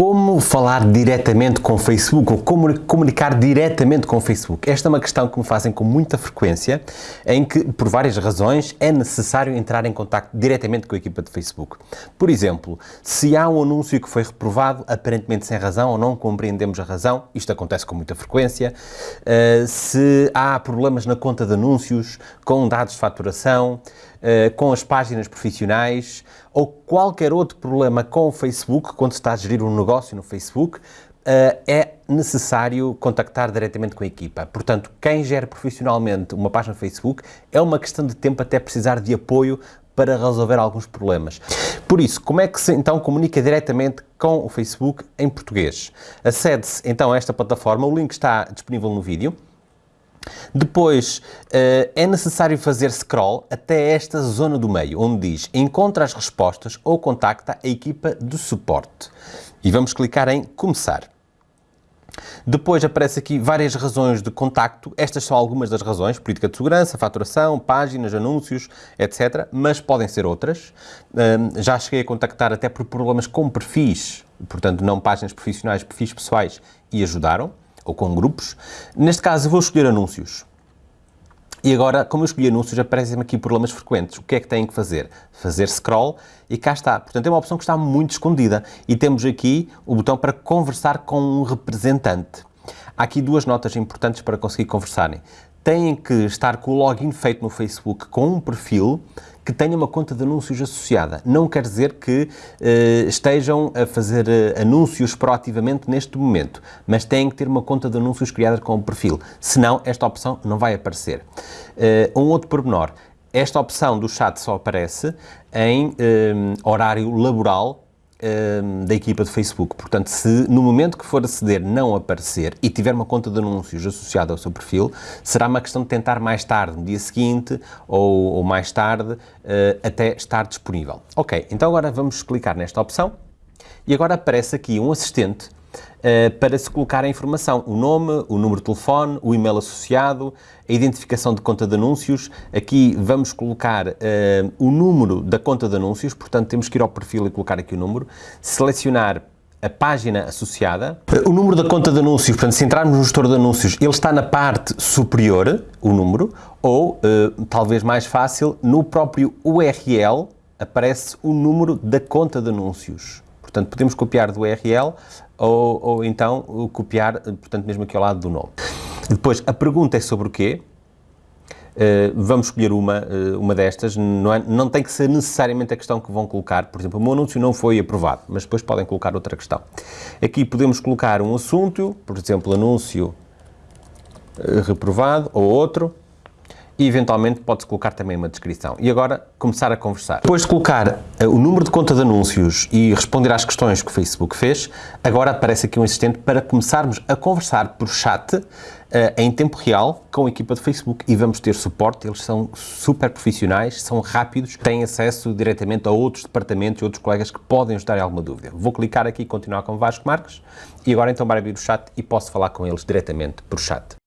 Como falar diretamente com o Facebook ou como comunicar diretamente com o Facebook? Esta é uma questão que me fazem com muita frequência, em que, por várias razões, é necessário entrar em contato diretamente com a equipa de Facebook. Por exemplo, se há um anúncio que foi reprovado, aparentemente sem razão ou não compreendemos a razão, isto acontece com muita frequência, uh, se há problemas na conta de anúncios, com dados de faturação, uh, com as páginas profissionais, ou qualquer outro problema com o Facebook, quando se está a gerir um negócio no Facebook, uh, é necessário contactar diretamente com a equipa. Portanto, quem gera profissionalmente uma página no Facebook é uma questão de tempo até precisar de apoio para resolver alguns problemas. Por isso, como é que se então comunica diretamente com o Facebook em português? Acede-se então a esta plataforma, o link está disponível no vídeo. Depois, uh, é necessário fazer scroll até esta zona do meio, onde diz encontra as respostas ou contacta a equipa de suporte. E vamos clicar em começar. Depois aparece aqui várias razões de contacto. Estas são algumas das razões, política de segurança, faturação, páginas, anúncios, etc. Mas podem ser outras. Um, já cheguei a contactar até por problemas com perfis, portanto não páginas profissionais, perfis pessoais, e ajudaram ou com grupos. Neste caso, vou escolher anúncios. E agora, como eu escolhi anúncios, aparecem-me aqui problemas frequentes. O que é que têm que fazer? Fazer scroll e cá está. Portanto, é uma opção que está muito escondida. E temos aqui o botão para conversar com um representante. Há aqui duas notas importantes para conseguir conversarem têm que estar com o login feito no Facebook com um perfil que tenha uma conta de anúncios associada. Não quer dizer que uh, estejam a fazer uh, anúncios proativamente neste momento, mas têm que ter uma conta de anúncios criada com o perfil. Senão, esta opção não vai aparecer. Uh, um outro pormenor. Esta opção do chat só aparece em horário laboral Ehm, da equipa de Facebook. Portanto, se no momento que for aceder não aparecer e tiver uma conta de anúncios associada ao seu perfil, será uma questão de tentar mais tarde, no dia seguinte ou, ou mais tarde, uh, até estar disponível. Ok, então agora vamos clicar nesta opção e agora aparece aqui um assistente uh, para se colocar a informação, o nome, o número de telefone, o e-mail associado, a identificação de conta de anúncios. Aqui vamos colocar uh, o número da conta de anúncios, portanto temos que ir ao perfil e colocar aqui o número, selecionar a página associada. O número da conta de anúncios, portanto, se entrarmos no gestor de anúncios, ele está na parte superior, o número, ou, uh, talvez mais fácil, no próprio URL aparece o número da conta de anúncios. Portanto, podemos copiar do URL ou, ou então copiar, portanto, mesmo aqui ao lado do nome. Depois, a pergunta é sobre o quê? Uh, vamos escolher uma, uh, uma destas, não, é, não tem que ser necessariamente a questão que vão colocar, por exemplo, o meu anúncio não foi aprovado, mas depois podem colocar outra questão. Aqui podemos colocar um assunto, por exemplo, anúncio uh, reprovado, ou outro, e eventualmente pode-se colocar também uma descrição. E agora começar a conversar. Depois de colocar uh, o número de conta de anúncios e responder às questões que o Facebook fez, agora aparece aqui um assistente para começarmos a conversar por chat uh, em tempo real com a equipa de Facebook e vamos ter suporte, eles são super profissionais, são rápidos, têm acesso diretamente a outros departamentos e outros colegas que podem ajudar em alguma dúvida. Vou clicar aqui e continuar com Vasco Marques e agora então vai abrir o chat e posso falar com eles diretamente por chat.